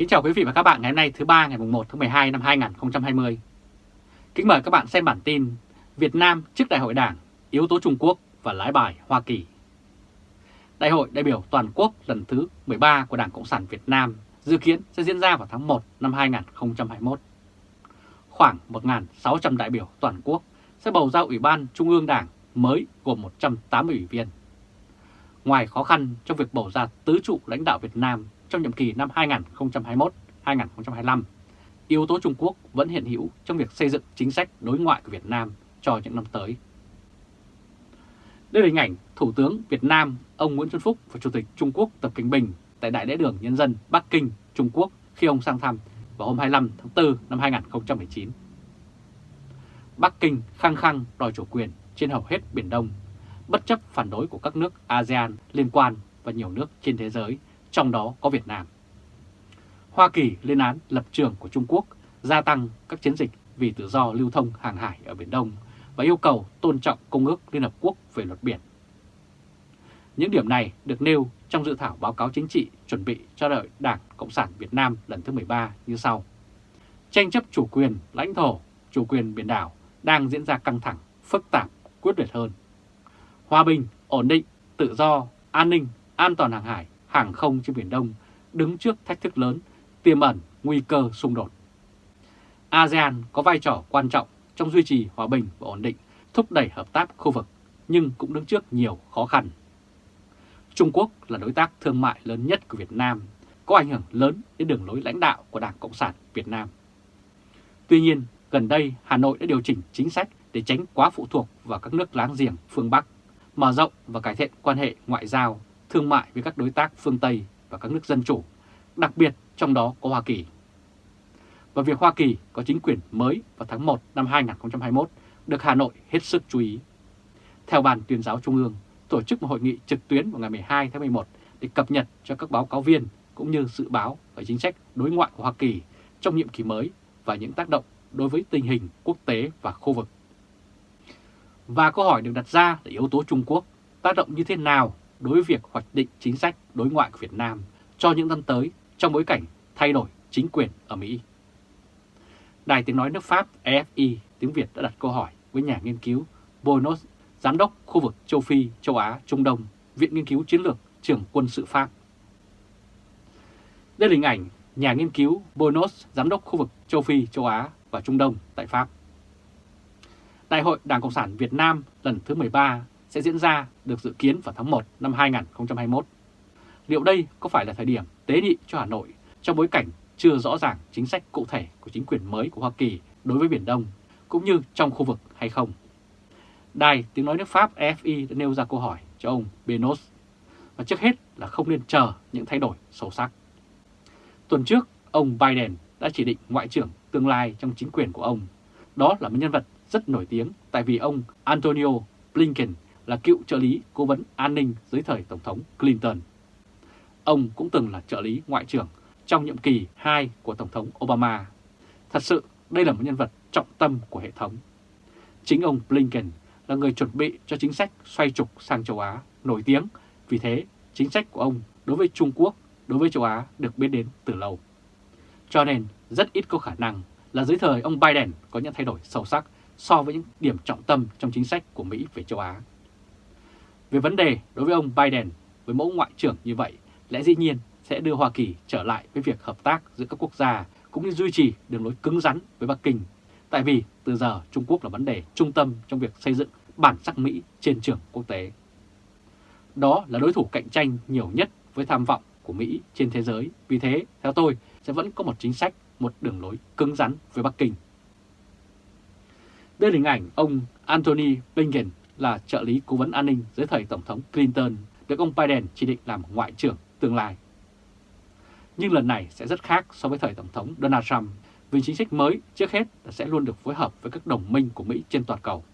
Kính chào quý vị và các bạn ngày hôm nay thứ ba ngày 1 tháng 12 năm 2020. Kính mời các bạn xem bản tin Việt Nam trước Đại hội Đảng, yếu tố Trung Quốc và lái bài Hoa Kỳ. Đại hội đại biểu toàn quốc lần thứ 13 của Đảng Cộng sản Việt Nam dự kiến sẽ diễn ra vào tháng 1 năm 2021. Khoảng 1.600 đại biểu toàn quốc sẽ bầu ra Ủy ban Trung ương Đảng mới gồm 180 ủy viên. Ngoài khó khăn trong việc bầu ra tứ trụ lãnh đạo Việt Nam trong nhiệm kỳ năm 2021-2025, yếu tố Trung Quốc vẫn hiện hữu trong việc xây dựng chính sách đối ngoại của Việt Nam cho những năm tới. Đây là hình ảnh Thủ tướng Việt Nam ông Nguyễn Xuân Phúc và Chủ tịch Trung Quốc Tập Kinh Bình tại Đại lễ đường Nhân dân Bắc Kinh, Trung Quốc khi ông sang thăm vào hôm 25 tháng 4 năm 2019. Bắc Kinh khăng khăng đòi chủ quyền trên hầu hết Biển Đông, bất chấp phản đối của các nước ASEAN liên quan và nhiều nước trên thế giới, trong đó có Việt Nam. Hoa Kỳ lên án lập trường của Trung Quốc gia tăng các chiến dịch vì tự do lưu thông hàng hải ở Biển Đông và yêu cầu tôn trọng Công ước Liên Hợp Quốc về luật biển. Những điểm này được nêu trong dự thảo báo cáo chính trị chuẩn bị cho đợi Đảng Cộng sản Việt Nam lần thứ 13 như sau. Tranh chấp chủ quyền, lãnh thổ, chủ quyền biển đảo đang diễn ra căng thẳng, phức tạp, quyết liệt hơn. Hòa bình, ổn định, tự do, an ninh, an toàn hàng hải, hàng không trên Biển Đông đứng trước thách thức lớn, tiềm ẩn nguy cơ xung đột. ASEAN có vai trò quan trọng trong duy trì hòa bình và ổn định, thúc đẩy hợp tác khu vực, nhưng cũng đứng trước nhiều khó khăn. Trung Quốc là đối tác thương mại lớn nhất của Việt Nam, có ảnh hưởng lớn đến đường lối lãnh đạo của Đảng Cộng sản Việt Nam. Tuy nhiên, gần đây Hà Nội đã điều chỉnh chính sách để tránh quá phụ thuộc vào các nước láng giềng phương Bắc, mở rộng và cải thiện quan hệ ngoại giao, thương mại với các đối tác phương Tây và các nước dân chủ, đặc biệt trong đó có Hoa Kỳ. Và việc Hoa Kỳ có chính quyền mới vào tháng 1 năm 2021 được Hà Nội hết sức chú ý. Theo Ban tuyên giáo Trung ương, tổ chức một hội nghị trực tuyến vào ngày 12 tháng 11 để cập nhật cho các báo cáo viên cũng như dự báo về chính sách đối ngoại của Hoa Kỳ trong nhiệm kỳ mới và những tác động đối với tình hình quốc tế và khu vực. Và câu hỏi được đặt ra là yếu tố Trung Quốc tác động như thế nào đối với việc hoạch định chính sách đối ngoại của Việt Nam cho những năm tới trong bối cảnh thay đổi chính quyền ở Mỹ. Đài tiếng nói nước Pháp EFI tiếng Việt đã đặt câu hỏi với nhà nghiên cứu Bonos, giám đốc khu vực châu Phi, châu Á, Trung Đông, Viện Nghiên cứu Chiến lược, trưởng quân sự Pháp. Đây là hình ảnh nhà nghiên cứu Bonos, giám đốc khu vực châu Phi, châu Á và Trung Đông tại Pháp. Đại hội Đảng Cộng sản Việt Nam lần thứ 13 sẽ diễn ra được dự kiến vào tháng 1 năm 2021. Liệu đây có phải là thời điểm tế nhị cho Hà Nội trong bối cảnh chưa rõ ràng chính sách cụ thể của chính quyền mới của Hoa Kỳ đối với Biển Đông, cũng như trong khu vực hay không? Đài tiếng nói nước Pháp EFI đã nêu ra câu hỏi cho ông Benos, và trước hết là không nên chờ những thay đổi sâu sắc. Tuần trước, ông Biden đã chỉ định Ngoại trưởng tương lai trong chính quyền của ông. Đó là một nhân vật rất nổi tiếng tại vì ông Antonio Blinken là cựu trợ lý cố vấn an ninh dưới thời Tổng thống Clinton. Ông cũng từng là trợ lý ngoại trưởng trong nhiệm kỳ 2 của Tổng thống Obama. Thật sự, đây là một nhân vật trọng tâm của hệ thống. Chính ông Blinken là người chuẩn bị cho chính sách xoay trục sang châu Á nổi tiếng, vì thế chính sách của ông đối với Trung Quốc, đối với châu Á được biết đến từ lâu. Cho nên rất ít có khả năng là dưới thời ông Biden có những thay đổi sâu sắc so với những điểm trọng tâm trong chính sách của Mỹ về châu Á. Về vấn đề đối với ông Biden với mẫu ngoại trưởng như vậy, lẽ dĩ nhiên sẽ đưa Hoa Kỳ trở lại với việc hợp tác giữa các quốc gia cũng như duy trì đường lối cứng rắn với Bắc Kinh. Tại vì từ giờ Trung Quốc là vấn đề trung tâm trong việc xây dựng bản sắc Mỹ trên trường quốc tế. Đó là đối thủ cạnh tranh nhiều nhất với tham vọng của Mỹ trên thế giới. Vì thế, theo tôi, sẽ vẫn có một chính sách, một đường lối cứng rắn với Bắc Kinh. Đây là hình ảnh ông Anthony Blinken là trợ lý cố vấn an ninh dưới thời Tổng thống Clinton được ông Biden chỉ định làm ngoại trưởng tương lai. Nhưng lần này sẽ rất khác so với thời Tổng thống Donald Trump vì chính sách mới trước hết là sẽ luôn được phối hợp với các đồng minh của Mỹ trên toàn cầu.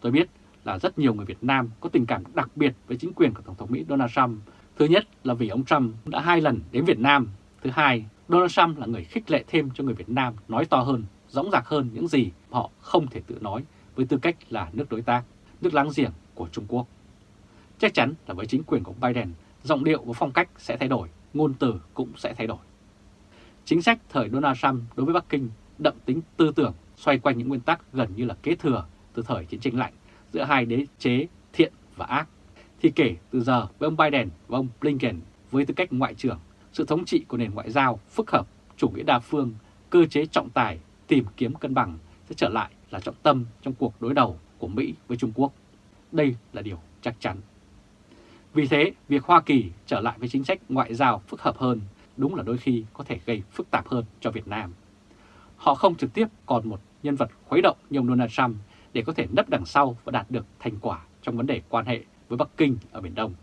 Tôi biết là rất nhiều người Việt Nam có tình cảm đặc biệt với chính quyền của Tổng thống Mỹ Donald Trump. Thứ nhất là vì ông Trump đã hai lần đến Việt Nam. Thứ hai, Donald Trump là người khích lệ thêm cho người Việt Nam nói to hơn, rõng rạc hơn những gì họ không thể tự nói với tư cách là nước đối tác, nước láng giềng của Trung Quốc. Chắc chắn là với chính quyền của Biden, giọng điệu và phong cách sẽ thay đổi, ngôn từ cũng sẽ thay đổi. chính sách thời Donald Trump đối với Bắc Kinh đậm tính tư tưởng xoay quanh những nguyên tắc gần như là kế thừa từ thời chiến tranh lạnh giữa hai đế chế thiện và ác, thì kể từ giờ với ông Biden và ông Blinken với tư cách ngoại trưởng, sự thống trị của nền ngoại giao phức hợp, chủ nghĩa đa phương, cơ chế trọng tài, tìm kiếm cân bằng sẽ trở lại là trọng tâm trong cuộc đối đầu của Mỹ với Trung Quốc. Đây là điều chắc chắn. Vì thế, việc Hoa Kỳ trở lại với chính sách ngoại giao phức hợp hơn đúng là đôi khi có thể gây phức tạp hơn cho Việt Nam. Họ không trực tiếp còn một nhân vật khuấy động như ông Donald Trump để có thể nấp đằng sau và đạt được thành quả trong vấn đề quan hệ với Bắc Kinh ở Biển Đông.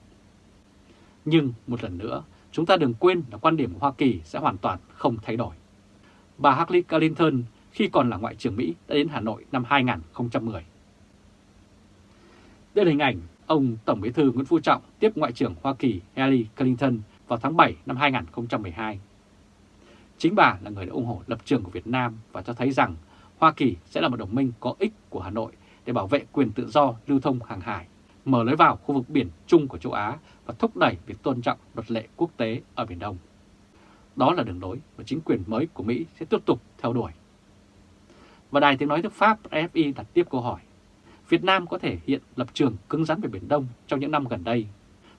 Nhưng một lần nữa, chúng ta đừng quên là quan điểm của Hoa Kỳ sẽ hoàn toàn không thay đổi. Bà Hillary Clinton khi còn là Ngoại trưởng Mỹ đã đến Hà Nội năm 2010. Đây là hình ảnh ông Tổng bí thư Nguyễn Phú Trọng tiếp Ngoại trưởng Hoa Kỳ Hillary Clinton vào tháng 7 năm 2012. Chính bà là người đã ủng hộ lập trường của Việt Nam và cho thấy rằng Hoa Kỳ sẽ là một đồng minh có ích của Hà Nội để bảo vệ quyền tự do lưu thông hàng hải, mở lối vào khu vực biển chung của châu Á và thúc đẩy việc tôn trọng luật lệ quốc tế ở Biển Đông. Đó là đường lối mà chính quyền mới của Mỹ sẽ tiếp tục theo đuổi. Và Đài Tiếng Nói nước Pháp fi đặt tiếp câu hỏi, Việt Nam có thể hiện lập trường cứng rắn về Biển Đông trong những năm gần đây,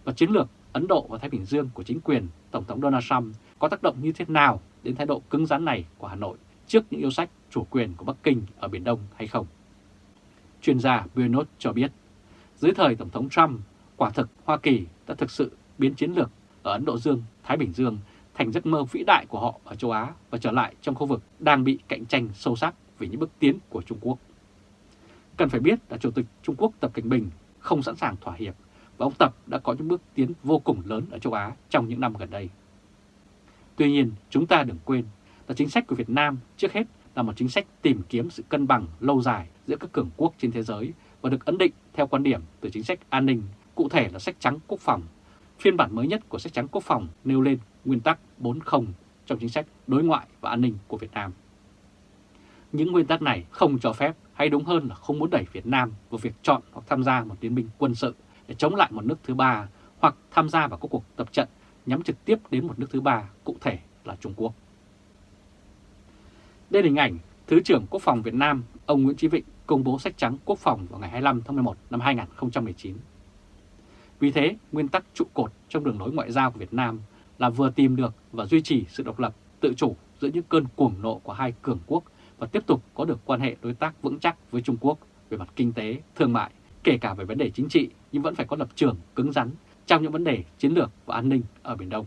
và chiến lược Ấn Độ và Thái Bình Dương của chính quyền Tổng thống Donald Trump có tác động như thế nào đến thái độ cứng rắn này của Hà Nội trước những yêu sách chủ quyền của Bắc Kinh ở Biển Đông hay không? Chuyên gia Buenos cho biết, dưới thời Tổng thống Trump, quả thực Hoa Kỳ đã thực sự biến chiến lược ở Ấn Độ Dương, Thái Bình Dương thành giấc mơ vĩ đại của họ ở châu Á và trở lại trong khu vực đang bị cạnh tranh sâu sắc vì những bước tiến của Trung Quốc. Cần phải biết là Chủ tịch Trung Quốc Tập Cảnh Bình không sẵn sàng thỏa hiệp và ông Tập đã có những bước tiến vô cùng lớn ở châu Á trong những năm gần đây. Tuy nhiên, chúng ta đừng quên là chính sách của Việt Nam trước hết là một chính sách tìm kiếm sự cân bằng lâu dài giữa các cường quốc trên thế giới và được ấn định theo quan điểm từ chính sách an ninh, cụ thể là sách trắng quốc phòng. Phiên bản mới nhất của sách trắng quốc phòng nêu lên nguyên tắc 4.0 trong chính sách đối ngoại và an ninh của Việt Nam. Những nguyên tắc này không cho phép hay đúng hơn là không muốn đẩy Việt Nam vào việc chọn hoặc tham gia một liên minh quân sự để chống lại một nước thứ ba hoặc tham gia vào các cuộc tập trận nhắm trực tiếp đến một nước thứ ba, cụ thể là Trung Quốc. Đây là hình ảnh Thứ trưởng Quốc phòng Việt Nam, ông Nguyễn Chí Vịnh công bố sách trắng quốc phòng vào ngày 25 tháng 11 năm 2019. Vì thế, nguyên tắc trụ cột trong đường lối ngoại giao của Việt Nam là vừa tìm được và duy trì sự độc lập, tự chủ giữa những cơn cuồng nộ của hai cường quốc và tiếp tục có được quan hệ đối tác vững chắc với Trung Quốc về mặt kinh tế, thương mại, kể cả về vấn đề chính trị nhưng vẫn phải có lập trường cứng rắn trong những vấn đề chiến lược và an ninh ở Biển Đông.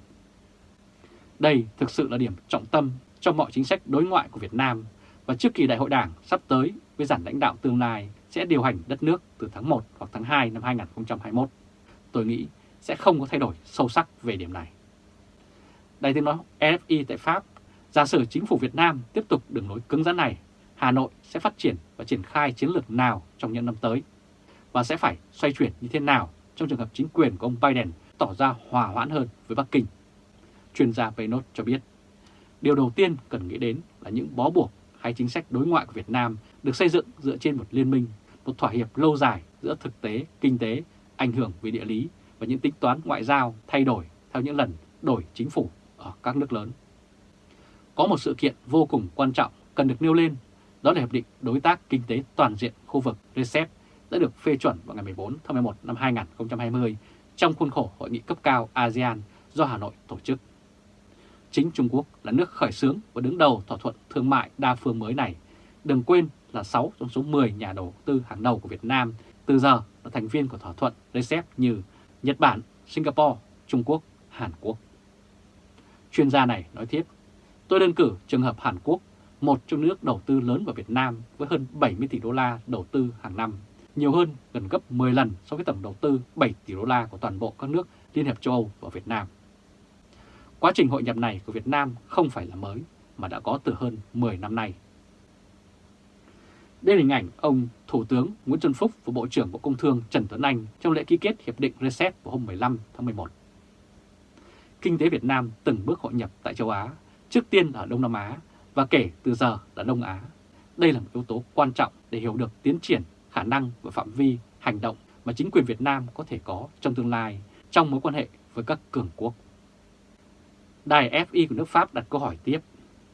Đây thực sự là điểm trọng tâm trong mọi chính sách đối ngoại của Việt Nam và trước kỳ đại hội đảng sắp tới với giản lãnh đạo tương lai sẽ điều hành đất nước từ tháng 1 hoặc tháng 2 năm 2021. Tôi nghĩ sẽ không có thay đổi sâu sắc về điểm này. Đại tiếng nói RFI tại Pháp, giả sử chính phủ Việt Nam tiếp tục đường lối cứng rắn này, Hà Nội sẽ phát triển và triển khai chiến lược nào trong những năm tới và sẽ phải xoay chuyển như thế nào trong trường hợp chính quyền của ông Biden tỏ ra hòa hoãn hơn với Bắc Kinh. Chuyên gia Peynot cho biết, điều đầu tiên cần nghĩ đến là những bó buộc hay chính sách đối ngoại của Việt Nam được xây dựng dựa trên một liên minh, một thỏa hiệp lâu dài giữa thực tế, kinh tế, ảnh hưởng về địa lý và những tính toán ngoại giao thay đổi theo những lần đổi chính phủ ở các nước lớn. Có một sự kiện vô cùng quan trọng cần được nêu lên, đó là Hiệp định Đối tác Kinh tế Toàn diện khu vực RCEP đã được phê chuẩn vào ngày 14 tháng 11 năm 2020 trong khuôn khổ Hội nghị cấp cao ASEAN do Hà Nội tổ chức. Chính Trung Quốc là nước khởi xướng và đứng đầu thỏa thuận thương mại đa phương mới này. Đừng quên là 6 trong số 10 nhà đầu tư hàng đầu của Việt Nam từ giờ là thành viên của thỏa thuận RCEP như Nhật Bản, Singapore, Trung Quốc, Hàn Quốc. Chuyên gia này nói tiếp, tôi đơn cử trường hợp Hàn Quốc, một trong nước đầu tư lớn vào Việt Nam với hơn 70 tỷ đô la đầu tư hàng năm nhiều hơn gần gấp 10 lần so với tổng đầu tư 7 tỷ đô la của toàn bộ các nước Liên hiệp châu Âu và Việt Nam. Quá trình hội nhập này của Việt Nam không phải là mới mà đã có từ hơn 10 năm nay. Đây là hình ảnh ông Thủ tướng Nguyễn Xuân Phúc và Bộ trưởng Bộ Công Thương Trần Tuấn Anh trong lễ ký kết Hiệp định RCEP vào hôm 15 tháng 11. Kinh tế Việt Nam từng bước hội nhập tại châu Á, trước tiên là Đông Nam Á và kể từ giờ là Đông Á. Đây là một yếu tố quan trọng để hiểu được tiến triển khả năng và phạm vi hành động mà chính quyền Việt Nam có thể có trong tương lai trong mối quan hệ với các cường quốc. Đài FI của nước Pháp đặt câu hỏi tiếp,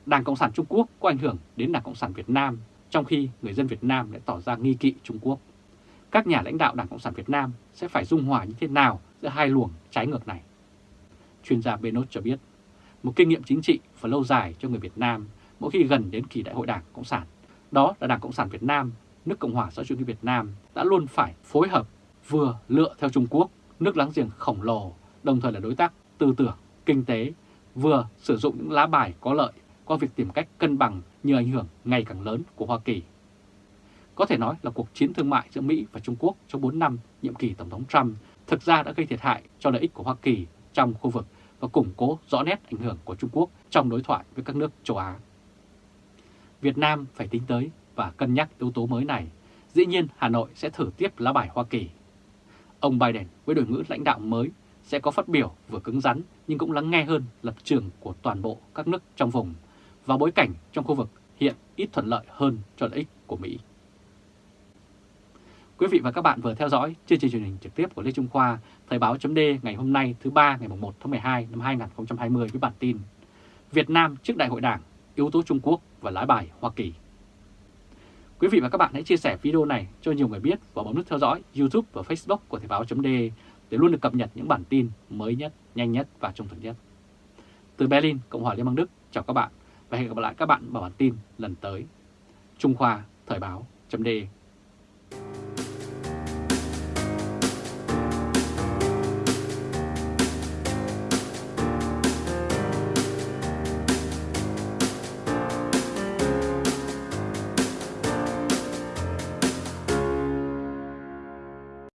Đảng Cộng sản Trung Quốc có ảnh hưởng đến Đảng Cộng sản Việt Nam, trong khi người dân Việt Nam lại tỏ ra nghi kỵ Trung Quốc. Các nhà lãnh đạo Đảng Cộng sản Việt Nam sẽ phải dung hòa như thế nào giữa hai luồng trái ngược này? Chuyên gia Benot cho biết, một kinh nghiệm chính trị và lâu dài cho người Việt Nam mỗi khi gần đến kỳ đại hội Đảng Cộng sản. Đó là Đảng Cộng sản Việt Nam, nước Cộng hòa xã hội chủ nghĩa Việt Nam đã luôn phải phối hợp vừa lựa theo Trung Quốc, nước láng giềng khổng lồ, đồng thời là đối tác tư tưởng, kinh tế, vừa sử dụng những lá bài có lợi qua việc tìm cách cân bằng như ảnh hưởng ngày càng lớn của Hoa Kỳ. Có thể nói là cuộc chiến thương mại giữa Mỹ và Trung Quốc trong 4 năm nhiệm kỳ Tổng thống Trump thực ra đã gây thiệt hại cho lợi ích của Hoa Kỳ trong khu vực và củng cố rõ nét ảnh hưởng của Trung Quốc trong đối thoại với các nước châu Á. Việt Nam phải tính tới và cân nhắc yếu tố mới này. Dĩ nhiên, Hà Nội sẽ thử tiếp lá bài Hoa Kỳ. Ông Biden với đội ngũ lãnh đạo mới sẽ có phát biểu vừa cứng rắn nhưng cũng lắng nghe hơn lập trường của toàn bộ các nước trong vùng và bối cảnh trong khu vực hiện ít thuận lợi hơn cho lợi ích của Mỹ. Quý vị và các bạn vừa theo dõi chương trình truyền hình trực tiếp của Lê Trung Khoa, Thời báo chấm ngày hôm nay thứ ba ngày 1 tháng 12 năm 2020 với bản tin Việt Nam trước Đại hội Đảng, yếu tố Trung Quốc và lái bài Hoa Kỳ. Quý vị và các bạn hãy chia sẻ video này cho nhiều người biết và bấm nút theo dõi YouTube và Facebook của Thời báo chấm để luôn được cập nhật những bản tin mới nhất, nhanh nhất và trung thực nhất. Từ Berlin, Cộng hòa Liên bang Đức, chào các bạn và hẹn gặp lại các bạn vào bản tin lần tới. Trung Khoa Thời báo chấm